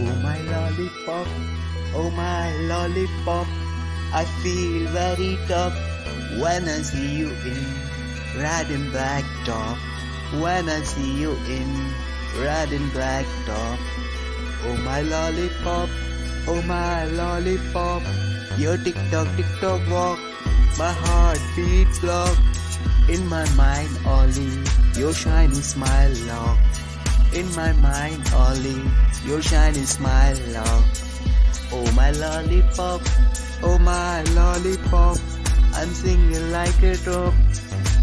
Oh my lollipop, oh my lollipop, I feel very tough when I see you in red and black top. When I see you in red and black top. Oh my lollipop, oh my lollipop, your tick tock tick tock walk, my heartbeat clock. In my mind, only your shiny smile lock. In my mind, only your shiny smile lock. Oh my lollipop, oh my lollipop, I'm singing like a drop.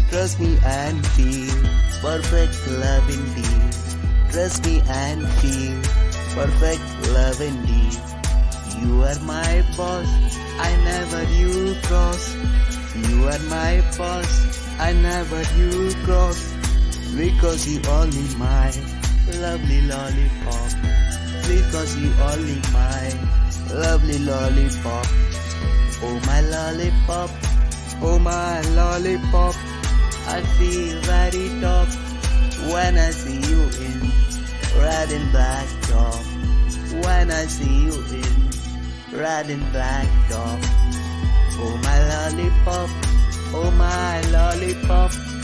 Trust me and feel perfect love indeed. Trust me and feel perfect love indeed. You are my boss, I never you cross. You are my boss, I never you cross. Because you only my lovely lollipop. Because you only my lovely lollipop. Oh my lollipop, oh my lollipop. I feel very top when I see you in red and black top. When I see you in red and black top. Oh my lollipop, oh my lollipop.